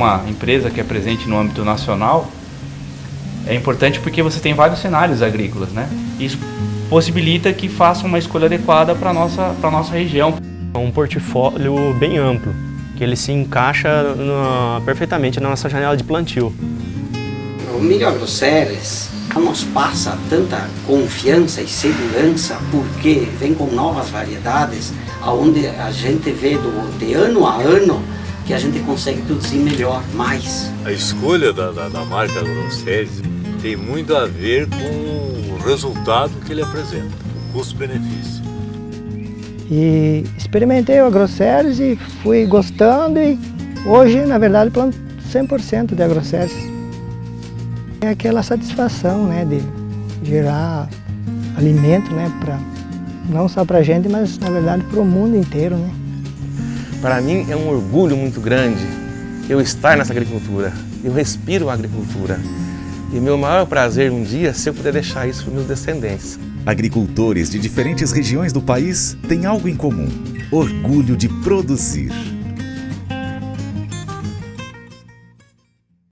uma empresa que é presente no âmbito nacional, é importante porque você tem vários cenários agrícolas, né? Isso possibilita que faça uma escolha adequada para a nossa, nossa região. É um portfólio bem amplo, que ele se encaixa no, perfeitamente na nossa janela de plantio. O milho agroceres nos passa tanta confiança e segurança porque vem com novas variedades, onde a gente vê do, de ano a ano que a gente consegue produzir melhor, mais. A escolha da, da, da marca Agroceres tem muito a ver com o resultado que ele apresenta, o custo-benefício. E experimentei o Agroceres e fui gostando e hoje, na verdade, planto 100% de Agroceres. É aquela satisfação né, de gerar alimento, né, pra, não só para a gente, mas na verdade para o mundo inteiro. Né? Para mim é um orgulho muito grande eu estar nessa agricultura. Eu respiro a agricultura. E meu maior prazer um dia se eu puder deixar isso para meus descendentes. Agricultores de diferentes regiões do país têm algo em comum: orgulho de produzir.